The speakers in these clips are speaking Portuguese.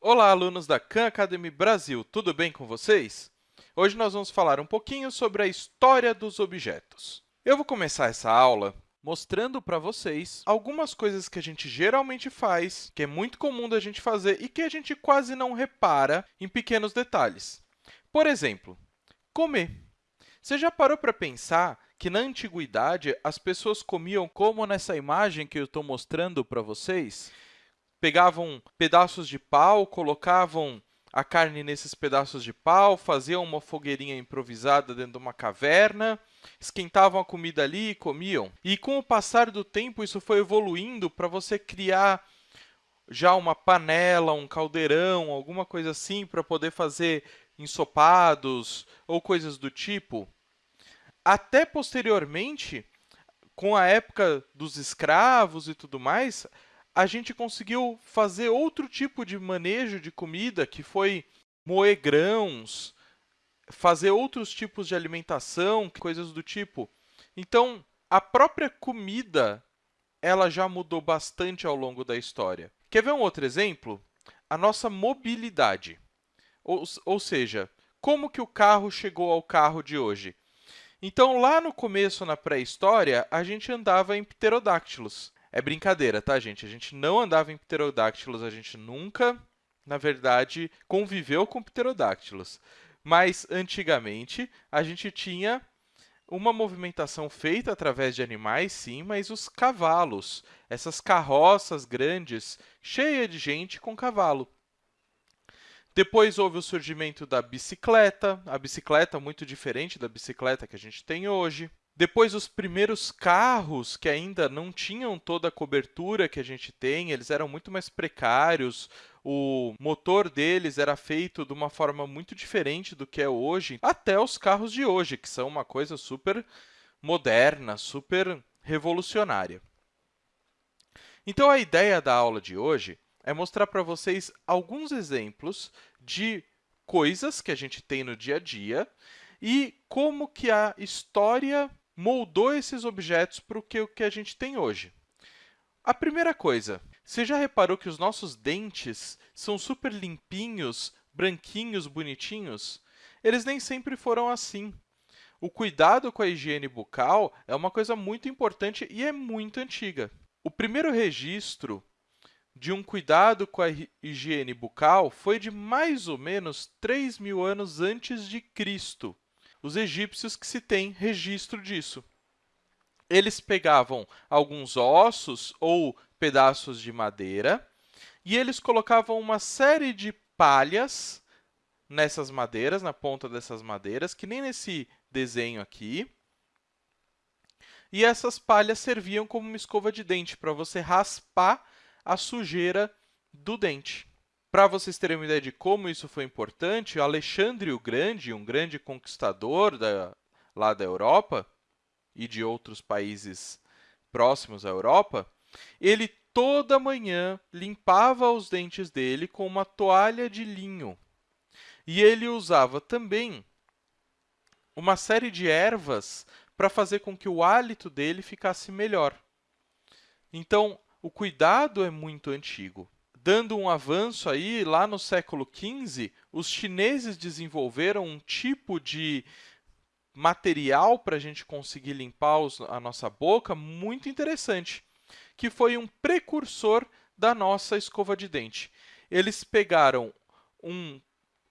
Olá, alunos da Khan Academy Brasil, tudo bem com vocês? Hoje nós vamos falar um pouquinho sobre a história dos objetos. Eu vou começar essa aula mostrando para vocês algumas coisas que a gente geralmente faz, que é muito comum da gente fazer e que a gente quase não repara em pequenos detalhes. Por exemplo, comer. Você já parou para pensar que, na antiguidade, as pessoas comiam como nessa imagem que eu estou mostrando para vocês? Pegavam pedaços de pau, colocavam a carne nesses pedaços de pau, faziam uma fogueirinha improvisada dentro de uma caverna, esquentavam a comida ali e comiam. E com o passar do tempo, isso foi evoluindo para você criar já uma panela, um caldeirão, alguma coisa assim, para poder fazer ensopados ou coisas do tipo. Até posteriormente, com a época dos escravos e tudo mais, a gente conseguiu fazer outro tipo de manejo de comida, que foi moer grãos, fazer outros tipos de alimentação, coisas do tipo. Então, a própria comida ela já mudou bastante ao longo da história. Quer ver um outro exemplo? A nossa mobilidade. Ou, ou seja, como que o carro chegou ao carro de hoje? Então, lá no começo, na pré-história, a gente andava em pterodáctilos. É brincadeira, tá, gente? A gente não andava em pterodáctilos, a gente nunca, na verdade, conviveu com pterodáctilos. Mas, antigamente, a gente tinha uma movimentação feita através de animais, sim, mas os cavalos, essas carroças grandes, cheias de gente com cavalo. Depois houve o surgimento da bicicleta, a bicicleta muito diferente da bicicleta que a gente tem hoje. Depois, os primeiros carros, que ainda não tinham toda a cobertura que a gente tem, eles eram muito mais precários, o motor deles era feito de uma forma muito diferente do que é hoje, até os carros de hoje, que são uma coisa super moderna, super revolucionária. Então, a ideia da aula de hoje é mostrar para vocês alguns exemplos de coisas que a gente tem no dia a dia e como que a história moldou esses objetos para o que, a gente tem hoje. A primeira coisa, você já reparou que os nossos dentes são super limpinhos, branquinhos, bonitinhos? Eles nem sempre foram assim. O cuidado com a higiene bucal é uma coisa muito importante e é muito antiga. O primeiro registro de um cuidado com a higiene bucal foi de mais ou menos 3 mil anos antes de Cristo os egípcios que se tem registro disso. Eles pegavam alguns ossos ou pedaços de madeira e eles colocavam uma série de palhas nessas madeiras, na ponta dessas madeiras, que nem nesse desenho aqui. E essas palhas serviam como uma escova de dente para você raspar a sujeira do dente. Para vocês terem uma ideia de como isso foi importante, Alexandre o Grande, um grande conquistador da, lá da Europa e de outros países próximos à Europa, ele toda manhã limpava os dentes dele com uma toalha de linho. E ele usava também uma série de ervas para fazer com que o hálito dele ficasse melhor. Então, o cuidado é muito antigo. Dando um avanço aí, lá no século XV, os chineses desenvolveram um tipo de material para a gente conseguir limpar os, a nossa boca muito interessante, que foi um precursor da nossa escova de dente. Eles pegaram um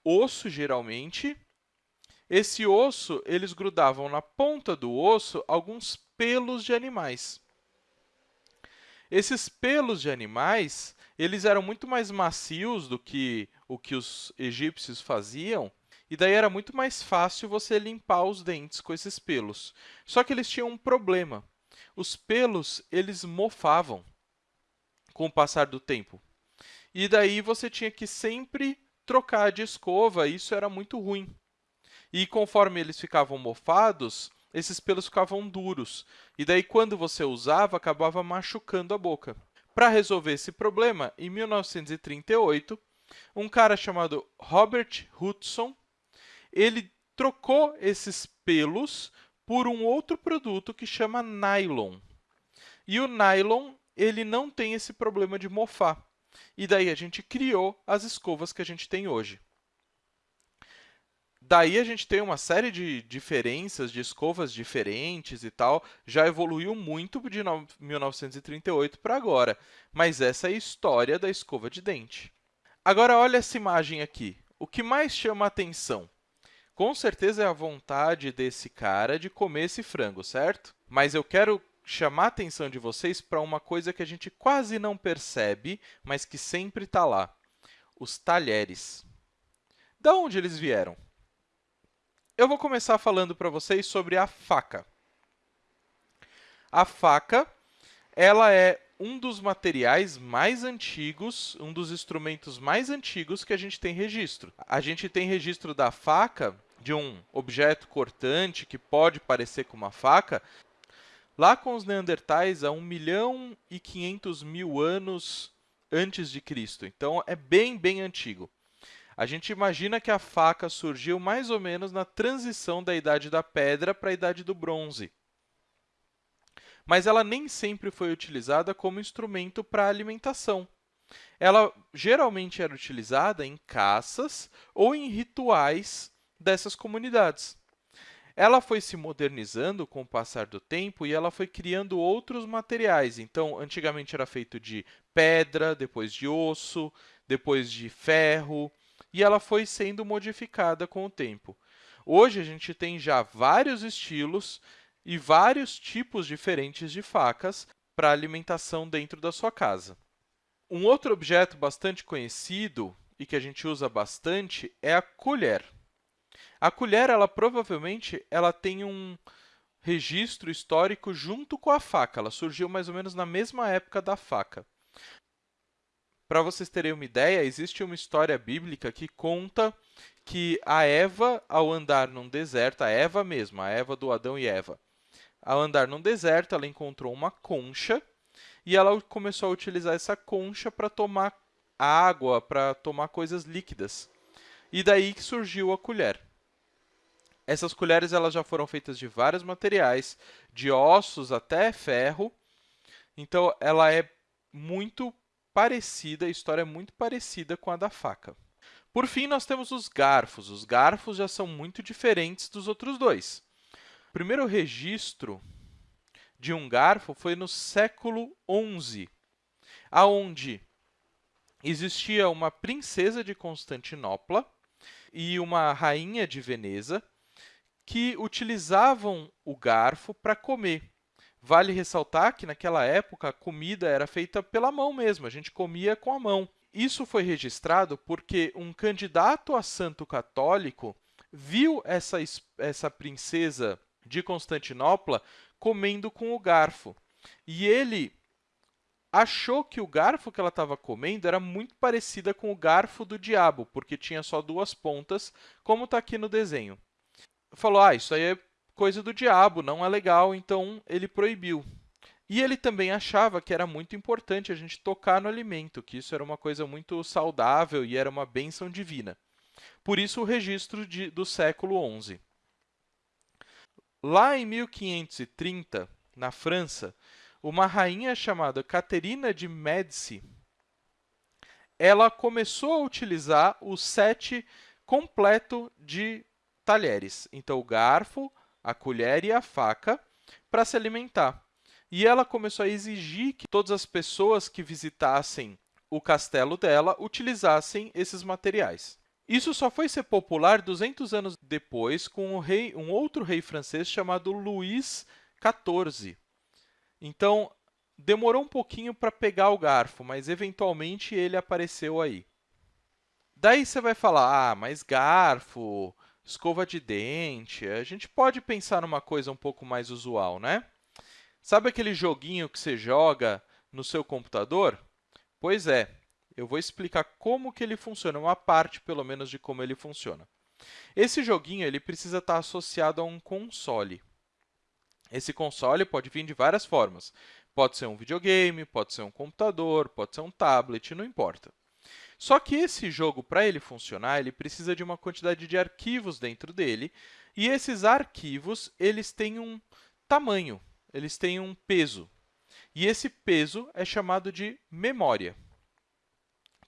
osso, geralmente, esse osso, eles grudavam na ponta do osso alguns pelos de animais. Esses pelos de animais eles eram muito mais macios do que o que os egípcios faziam, e daí era muito mais fácil você limpar os dentes com esses pelos. Só que eles tinham um problema. Os pelos, eles mofavam com o passar do tempo. E daí você tinha que sempre trocar de escova, e isso era muito ruim. E conforme eles ficavam mofados, esses pelos ficavam duros. E daí, quando você usava, acabava machucando a boca. Para resolver esse problema, em 1938, um cara chamado Robert Hudson, ele trocou esses pelos por um outro produto que chama nylon. E o nylon ele não tem esse problema de mofar. e daí a gente criou as escovas que a gente tem hoje. Daí a gente tem uma série de diferenças, de escovas diferentes e tal, já evoluiu muito de 1938 para agora, mas essa é a história da escova de dente. Agora, olha essa imagem aqui. O que mais chama a atenção? Com certeza é a vontade desse cara de comer esse frango, certo? Mas eu quero chamar a atenção de vocês para uma coisa que a gente quase não percebe, mas que sempre está lá. Os talheres. Da onde eles vieram? Eu vou começar falando para vocês sobre a faca. A faca ela é um dos materiais mais antigos, um dos instrumentos mais antigos que a gente tem registro. A gente tem registro da faca, de um objeto cortante que pode parecer com uma faca, lá com os neandertais há 1 milhão e 500 mil anos antes de Cristo. Então, é bem, bem antigo. A gente imagina que a faca surgiu mais ou menos na transição da Idade da Pedra para a Idade do Bronze. Mas ela nem sempre foi utilizada como instrumento para alimentação. Ela geralmente era utilizada em caças ou em rituais dessas comunidades. Ela foi se modernizando com o passar do tempo e ela foi criando outros materiais. Então, antigamente era feito de pedra, depois de osso, depois de ferro, e ela foi sendo modificada com o tempo. Hoje, a gente tem já vários estilos e vários tipos diferentes de facas para alimentação dentro da sua casa. Um outro objeto bastante conhecido e que a gente usa bastante é a colher. A colher, ela provavelmente ela tem um registro histórico junto com a faca. Ela surgiu mais ou menos na mesma época da faca. Para vocês terem uma ideia, existe uma história bíblica que conta que a Eva, ao andar num deserto, a Eva mesma, a Eva do Adão e Eva, ao andar num deserto, ela encontrou uma concha e ela começou a utilizar essa concha para tomar água, para tomar coisas líquidas. E daí que surgiu a colher. Essas colheres elas já foram feitas de vários materiais, de ossos até ferro. Então, ela é muito parecida, a história é muito parecida com a da faca. Por fim, nós temos os garfos. Os garfos já são muito diferentes dos outros dois. O primeiro registro de um garfo foi no século XI, aonde existia uma princesa de Constantinopla e uma rainha de Veneza que utilizavam o garfo para comer. Vale ressaltar que, naquela época, a comida era feita pela mão mesmo, a gente comia com a mão. Isso foi registrado porque um candidato a santo católico viu essa, essa princesa de Constantinopla comendo com o garfo. E ele achou que o garfo que ela estava comendo era muito parecida com o garfo do diabo, porque tinha só duas pontas, como está aqui no desenho. Falou, ah, isso aí é coisa do diabo, não é legal, então ele proibiu. E ele também achava que era muito importante a gente tocar no alimento, que isso era uma coisa muito saudável e era uma bênção divina. Por isso, o registro de, do século XI. Lá em 1530, na França, uma rainha chamada Caterina de Médici, ela começou a utilizar o set completo de talheres. Então, o garfo, a colher e a faca para se alimentar. E ela começou a exigir que todas as pessoas que visitassem o castelo dela utilizassem esses materiais. Isso só foi ser popular 200 anos depois com um, rei, um outro rei francês chamado Luís XIV. Então, demorou um pouquinho para pegar o garfo, mas eventualmente ele apareceu aí. Daí você vai falar, ah, mas garfo, escova de dente, a gente pode pensar numa coisa um pouco mais usual, né? Sabe aquele joguinho que você joga no seu computador? Pois é, eu vou explicar como que ele funciona, uma parte, pelo menos, de como ele funciona. Esse joguinho ele precisa estar associado a um console. Esse console pode vir de várias formas. Pode ser um videogame, pode ser um computador, pode ser um tablet, não importa. Só que esse jogo, para ele funcionar, ele precisa de uma quantidade de arquivos dentro dele, e esses arquivos eles têm um tamanho, eles têm um peso. E esse peso é chamado de memória.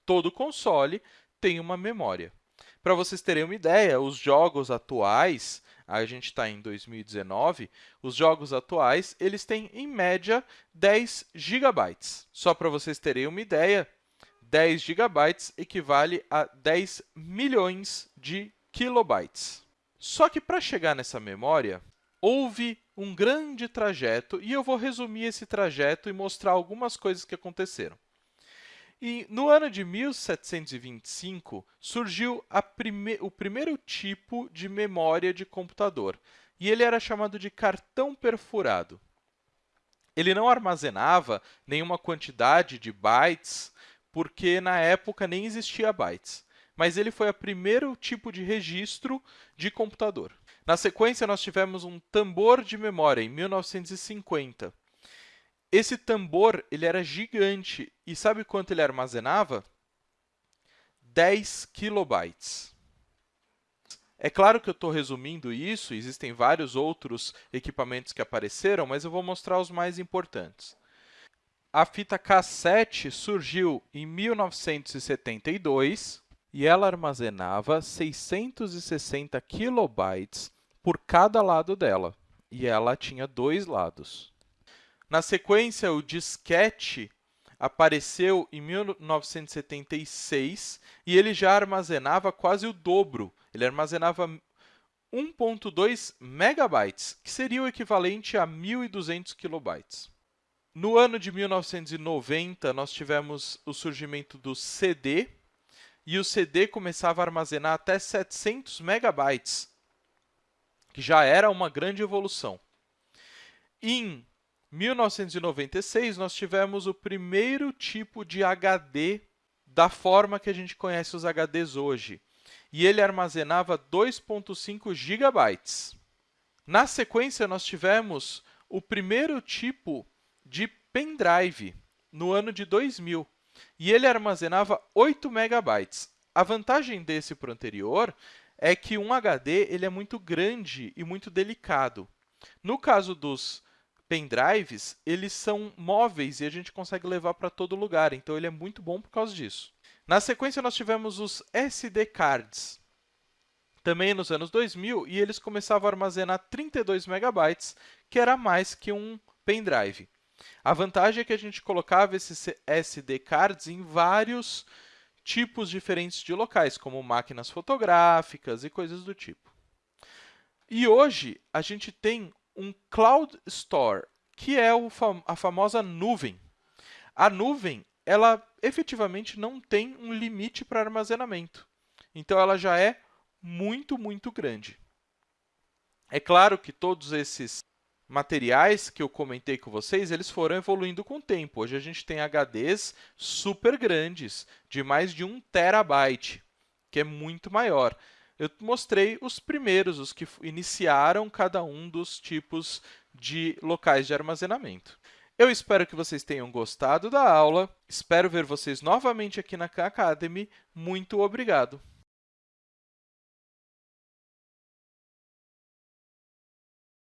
todo console tem uma memória. Para vocês terem uma ideia, os jogos atuais, a gente está em 2019, os jogos atuais eles têm, em média, 10 GB. Só para vocês terem uma ideia, 10 GB equivale a 10 milhões de kilobytes. Só que para chegar nessa memória, houve um grande trajeto e eu vou resumir esse trajeto e mostrar algumas coisas que aconteceram. E no ano de 1725, surgiu prime o primeiro tipo de memória de computador, e ele era chamado de cartão perfurado. Ele não armazenava nenhuma quantidade de bytes, porque na época nem existia bytes, mas ele foi o primeiro tipo de registro de computador. Na sequência, nós tivemos um tambor de memória, em 1950. Esse tambor ele era gigante. E sabe quanto ele armazenava? 10 kilobytes. É claro que eu estou resumindo isso, existem vários outros equipamentos que apareceram, mas eu vou mostrar os mais importantes. A fita cassete surgiu em 1972 e ela armazenava 660 kilobytes por cada lado dela, e ela tinha dois lados. Na sequência, o disquete apareceu em 1976 e ele já armazenava quase o dobro. Ele armazenava 1.2 megabytes, que seria o equivalente a 1.200 kilobytes. No ano de 1990, nós tivemos o surgimento do CD, e o CD começava a armazenar até 700 megabytes, que já era uma grande evolução. Em 1996, nós tivemos o primeiro tipo de HD da forma que a gente conhece os HDs hoje, e ele armazenava 2.5 GB. Na sequência, nós tivemos o primeiro tipo de pendrive, no ano de 2000, e ele armazenava 8 MB. A vantagem desse para o anterior é que um HD ele é muito grande e muito delicado. No caso dos pendrives, eles são móveis e a gente consegue levar para todo lugar, então ele é muito bom por causa disso. Na sequência, nós tivemos os SD cards, também nos anos 2000, e eles começavam a armazenar 32 megabytes, que era mais que um pendrive. A vantagem é que a gente colocava esses SD cards em vários tipos diferentes de locais, como máquinas fotográficas e coisas do tipo. E hoje, a gente tem um Cloud Store, que é a famosa nuvem. A nuvem, ela efetivamente não tem um limite para armazenamento. Então, ela já é muito, muito grande. É claro que todos esses materiais que eu comentei com vocês, eles foram evoluindo com o tempo. Hoje a gente tem HDs super grandes, de mais de 1 terabyte, que é muito maior eu mostrei os primeiros, os que iniciaram cada um dos tipos de locais de armazenamento. Eu espero que vocês tenham gostado da aula. Espero ver vocês novamente aqui na Khan Academy. Muito obrigado!